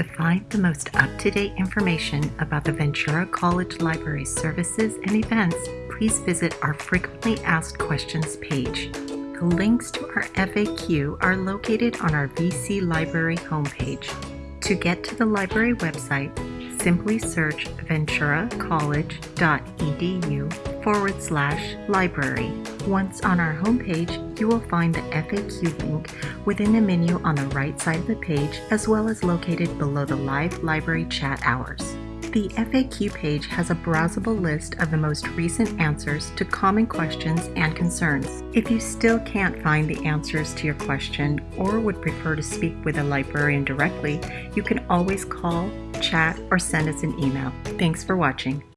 To find the most up-to-date information about the Ventura College Library services and events, please visit our Frequently Asked Questions page. The links to our FAQ are located on our VC Library homepage. To get to the library website, simply search venturacollege.edu forward slash library. Once on our homepage, you will find the FAQ link within the menu on the right side of the page, as well as located below the live library chat hours. The FAQ page has a browsable list of the most recent answers to common questions and concerns. If you still can't find the answers to your question or would prefer to speak with a librarian directly, you can always call, chat, or send us an email. Thanks for watching.